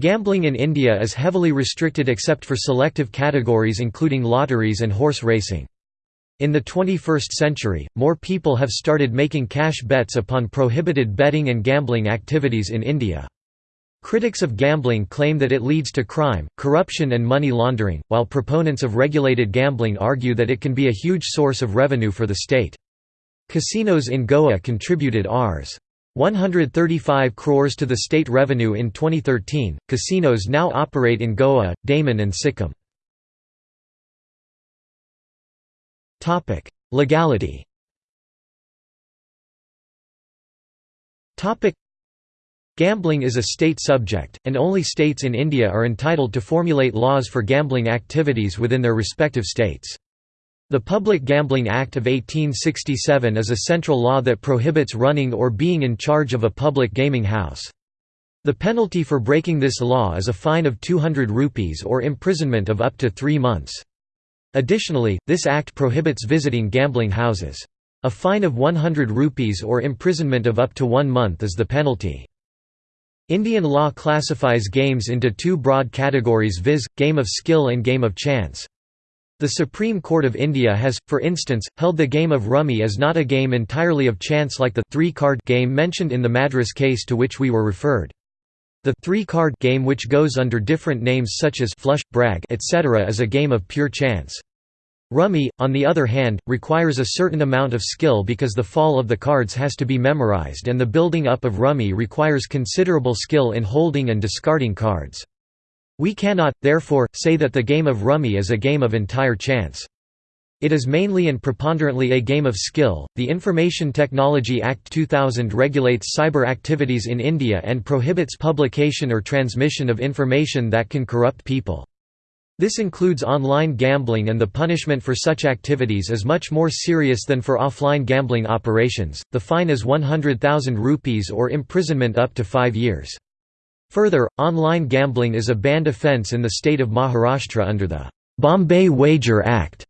Gambling in India is heavily restricted except for selective categories including lotteries and horse racing. In the 21st century, more people have started making cash bets upon prohibited betting and gambling activities in India. Critics of gambling claim that it leads to crime, corruption and money laundering, while proponents of regulated gambling argue that it can be a huge source of revenue for the state. Casinos in Goa contributed Rs. 135 crores to the state revenue in 2013. Casinos now operate in Goa, Daman and Sikkim. Topic: Legality. Gambling is a state subject, and only states in India are entitled to formulate laws for gambling activities within their respective states. The Public Gambling Act of 1867 is a central law that prohibits running or being in charge of a public gaming house. The penalty for breaking this law is a fine of 200 rupees or imprisonment of up to three months. Additionally, this act prohibits visiting gambling houses. A fine of 100 rupees or imprisonment of up to one month is the penalty. Indian law classifies games into two broad categories viz., game of skill and game of chance. The Supreme Court of India has, for instance, held the game of rummy as not a game entirely of chance like the three-card game mentioned in the Madras case to which we were referred. The three-card game which goes under different names such as flush, brag etc. is a game of pure chance. Rummy, on the other hand, requires a certain amount of skill because the fall of the cards has to be memorized and the building up of rummy requires considerable skill in holding and discarding cards. We cannot, therefore, say that the game of rummy is a game of entire chance. It is mainly and preponderantly a game of skill. The Information Technology Act 2000 regulates cyber activities in India and prohibits publication or transmission of information that can corrupt people. This includes online gambling and the punishment for such activities is much more serious than for offline gambling operations. The fine is 100,000 rupees or imprisonment up to 5 years. Further, online gambling is a banned offence in the state of Maharashtra under the Bombay Wager Act.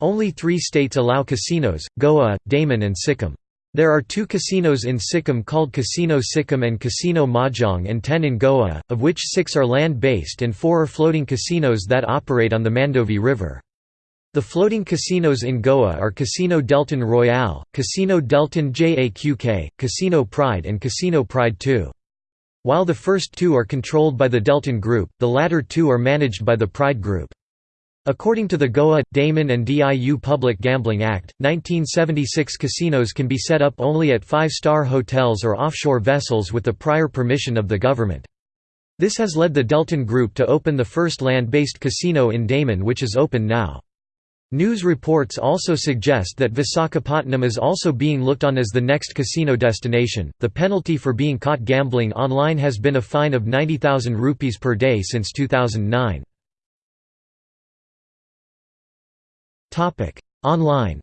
Only 3 states allow casinos: Goa, Daman and Sikkim. There are two casinos in Sikkim called Casino Sikkim and Casino Mahjong and ten in Goa, of which six are land-based and four are floating casinos that operate on the Mandovi River. The floating casinos in Goa are Casino Deltin Royale, Casino Deltin JAQK, Casino Pride and Casino Pride 2. While the first two are controlled by the Deltin Group, the latter two are managed by the Pride Group. According to the Goa, Daman and DIU Public Gambling Act, 1976 casinos can be set up only at five-star hotels or offshore vessels with the prior permission of the government. This has led the Deltin Group to open the first land-based casino in Daman which is open now. News reports also suggest that Visakhapatnam is also being looked on as the next casino destination. The penalty for being caught gambling online has been a fine of 90,000 rupees per day since 2009. Topic: Online.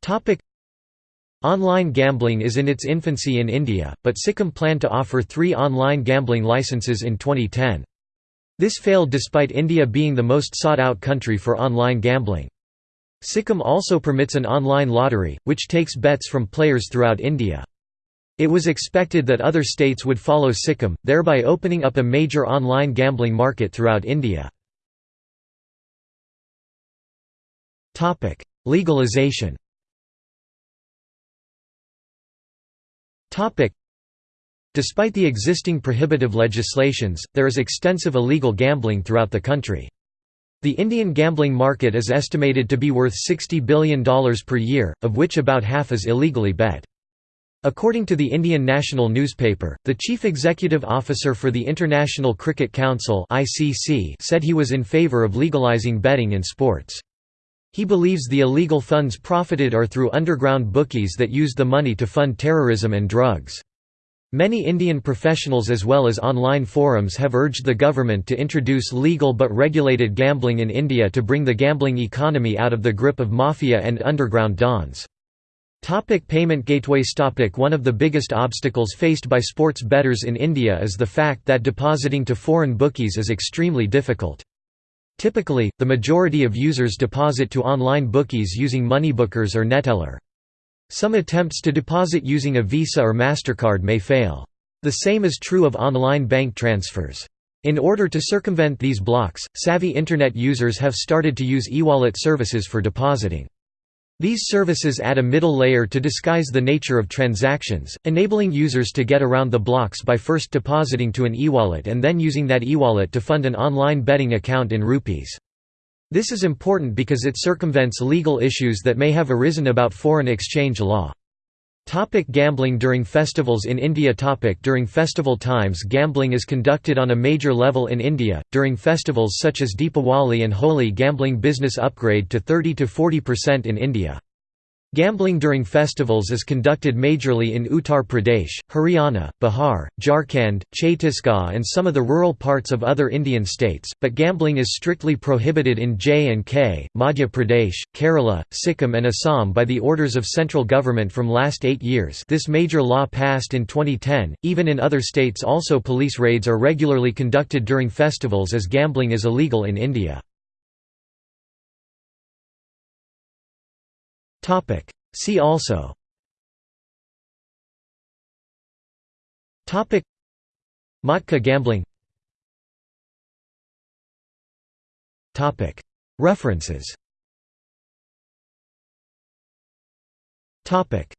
Topic: Online gambling is in its infancy in India, but Sikkim planned to offer three online gambling licenses in 2010. This failed despite India being the most sought-out country for online gambling. Sikkim also permits an online lottery, which takes bets from players throughout India. It was expected that other states would follow Sikkim, thereby opening up a major online gambling market throughout India. Legalization. Despite the existing prohibitive legislations, there is extensive illegal gambling throughout the country. The Indian gambling market is estimated to be worth $60 billion per year, of which about half is illegally bet. According to the Indian national newspaper, the chief executive officer for the International Cricket Council said he was in favour of legalising betting in sports. He believes the illegal funds profited are through underground bookies that use the money to fund terrorism and drugs. Many Indian professionals as well as online forums have urged the government to introduce legal but regulated gambling in India to bring the gambling economy out of the grip of mafia and underground dons. Topic payment gateways topic One of the biggest obstacles faced by sports bettors in India is the fact that depositing to foreign bookies is extremely difficult. Typically, the majority of users deposit to online bookies using Moneybookers or Neteller. Some attempts to deposit using a Visa or MasterCard may fail. The same is true of online bank transfers. In order to circumvent these blocks, savvy Internet users have started to use e-wallet services for depositing. These services add a middle layer to disguise the nature of transactions, enabling users to get around the blocks by first depositing to an e-wallet and then using that e-wallet to fund an online betting account in rupees. This is important because it circumvents legal issues that may have arisen about foreign exchange law. Topic gambling during festivals in India Topic During festival times gambling is conducted on a major level in India, during festivals such as Deepawali and Holi gambling business upgrade to 30–40% in India. Gambling during festivals is conducted majorly in Uttar Pradesh, Haryana, Bihar, Jharkhand, Chhattisgarh and some of the rural parts of other Indian states, but gambling is strictly prohibited in J&K, Madhya Pradesh, Kerala, Sikkim and Assam by the orders of central government from last eight years this major law passed in 2010. Even in other states also police raids are regularly conducted during festivals as gambling is illegal in India. Topic. See also. Topic. Matka gambling. Topic. References. Topic.